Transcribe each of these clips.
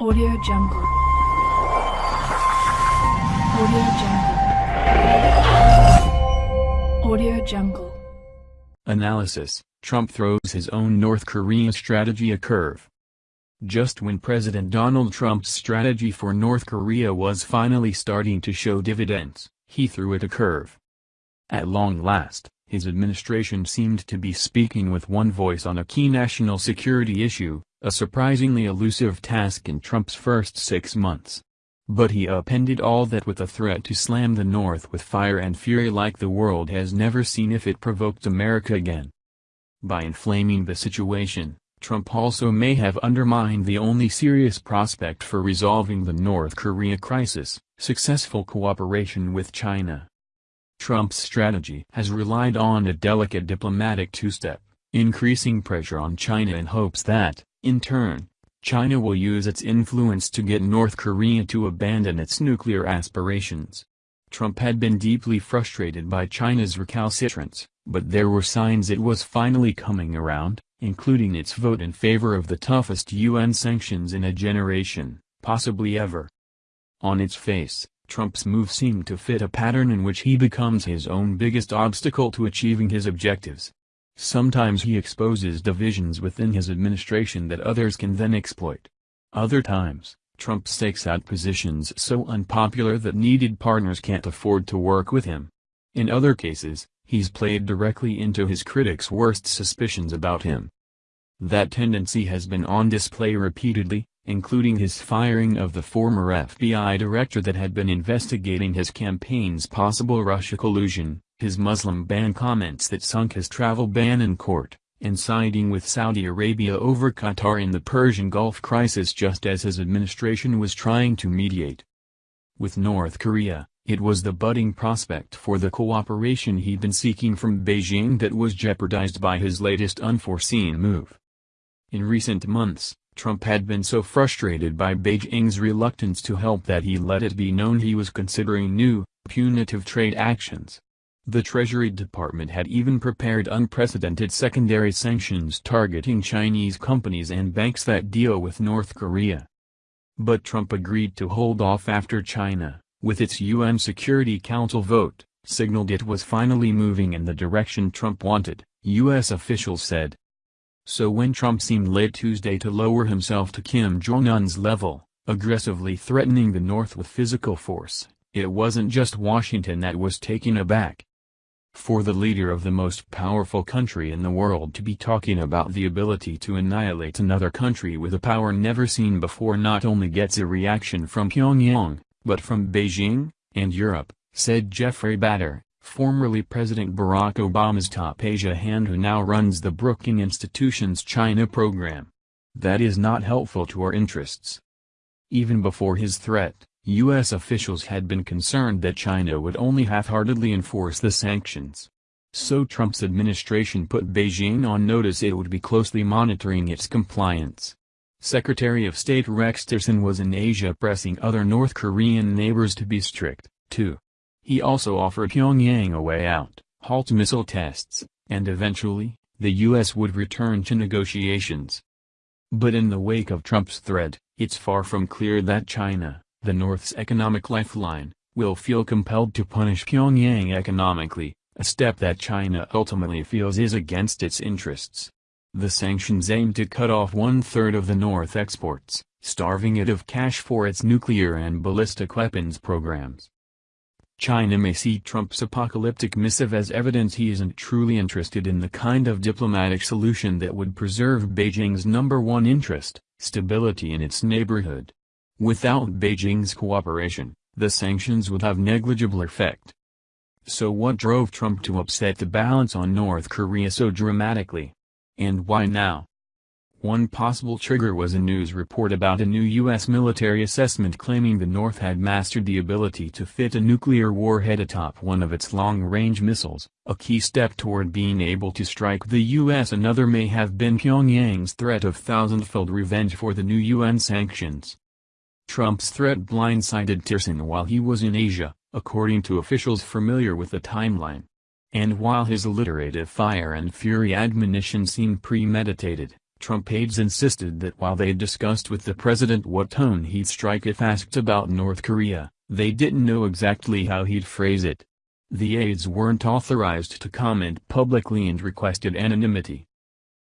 Audio Jungle. Audio Jungle. Audio Jungle. Analysis Trump throws his own North Korea strategy a curve. Just when President Donald Trump's strategy for North Korea was finally starting to show dividends, he threw it a curve. At long last, his administration seemed to be speaking with one voice on a key national security issue, a surprisingly elusive task in Trump's first six months. But he appended all that with a threat to slam the North with fire and fury like the world has never seen if it provoked America again. By inflaming the situation, Trump also may have undermined the only serious prospect for resolving the North Korea crisis, successful cooperation with China. Trump's strategy has relied on a delicate diplomatic two-step, increasing pressure on China in hopes that, in turn, China will use its influence to get North Korea to abandon its nuclear aspirations. Trump had been deeply frustrated by China's recalcitrance, but there were signs it was finally coming around, including its vote in favor of the toughest UN sanctions in a generation, possibly ever. On its face, Trump's move seemed to fit a pattern in which he becomes his own biggest obstacle to achieving his objectives. Sometimes he exposes divisions within his administration that others can then exploit. Other times, Trump stakes out positions so unpopular that needed partners can't afford to work with him. In other cases, he's played directly into his critics' worst suspicions about him. That tendency has been on display repeatedly, including his firing of the former FBI director that had been investigating his campaign's possible Russia collusion, his Muslim ban comments that sunk his travel ban in court, and siding with Saudi Arabia over Qatar in the Persian Gulf crisis just as his administration was trying to mediate. With North Korea, it was the budding prospect for the cooperation he'd been seeking from Beijing that was jeopardized by his latest unforeseen move. In recent months, Trump had been so frustrated by Beijing's reluctance to help that he let it be known he was considering new, punitive trade actions. The Treasury Department had even prepared unprecedented secondary sanctions targeting Chinese companies and banks that deal with North Korea. But Trump agreed to hold off after China, with its UN Security Council vote, signaled it was finally moving in the direction Trump wanted, U.S. officials said. So when Trump seemed late Tuesday to lower himself to Kim Jong-un's level, aggressively threatening the North with physical force, it wasn't just Washington that was taken aback. For the leader of the most powerful country in the world to be talking about the ability to annihilate another country with a power never seen before not only gets a reaction from Pyongyang, but from Beijing, and Europe, said Jeffrey Bader, formerly President Barack Obama's top Asia hand who now runs the Brookings Institution's China program. That is not helpful to our interests. Even before his threat, U.S. officials had been concerned that China would only half-heartedly enforce the sanctions. So Trump's administration put Beijing on notice it would be closely monitoring its compliance. Secretary of State Rex Tillerson was in Asia pressing other North Korean neighbors to be strict, too. He also offered Pyongyang a way out, halt missile tests, and eventually, the U.S. would return to negotiations. But in the wake of Trump's threat, it's far from clear that China, the North's economic lifeline, will feel compelled to punish Pyongyang economically, a step that China ultimately feels is against its interests. The sanctions aim to cut off one-third of the North exports, starving it of cash for its nuclear and ballistic weapons programs. China may see Trump's apocalyptic missive as evidence he isn't truly interested in the kind of diplomatic solution that would preserve Beijing's number one interest, stability in its neighborhood. Without Beijing's cooperation, the sanctions would have negligible effect. So what drove Trump to upset the balance on North Korea so dramatically? And why now? One possible trigger was a news report about a new U.S. military assessment claiming the North had mastered the ability to fit a nuclear warhead atop one of its long-range missiles, a key step toward being able to strike the U.S. Another may have been Pyongyang's threat of thousand-fold revenge for the new UN sanctions. Trump's threat blindsided Tillerson while he was in Asia, according to officials familiar with the timeline. And while his alliterative fire and fury admonition seemed premeditated, Trump aides insisted that while they discussed with the president what tone he'd strike if asked about North Korea, they didn't know exactly how he'd phrase it. The aides weren't authorized to comment publicly and requested anonymity.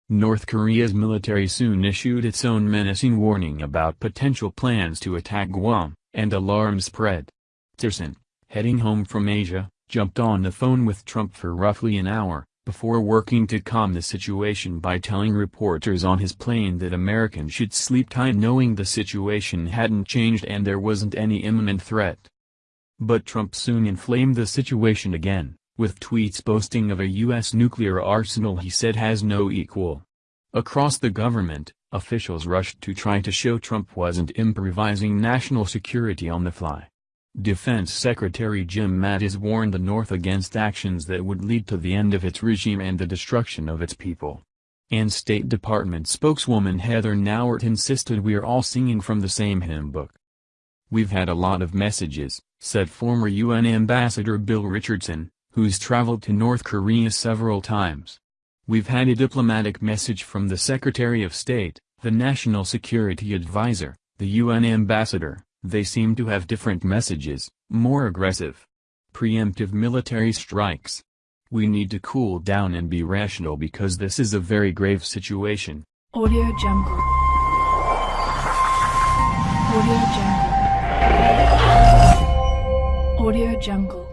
North Korea's military soon issued its own menacing warning about potential plans to attack Guam, and alarms spread. Tillerson, heading home from Asia, jumped on the phone with Trump for roughly an hour, before working to calm the situation by telling reporters on his plane that Americans should sleep tight knowing the situation hadn't changed and there wasn't any imminent threat. But Trump soon inflamed the situation again, with tweets boasting of a U.S. nuclear arsenal he said has no equal. Across the government, officials rushed to try to show Trump wasn't improvising national security on the fly. Defense Secretary Jim Mattis warned the North against actions that would lead to the end of its regime and the destruction of its people. And State Department spokeswoman Heather Nauert insisted we're all singing from the same hymn book. We've had a lot of messages, said former UN Ambassador Bill Richardson, who's traveled to North Korea several times. We've had a diplomatic message from the Secretary of State, the National Security Advisor, the UN Ambassador, they seem to have different messages, more aggressive. Preemptive military strikes. We need to cool down and be rational because this is a very grave situation. Audio Jungle. Audio Jungle. Audio Jungle.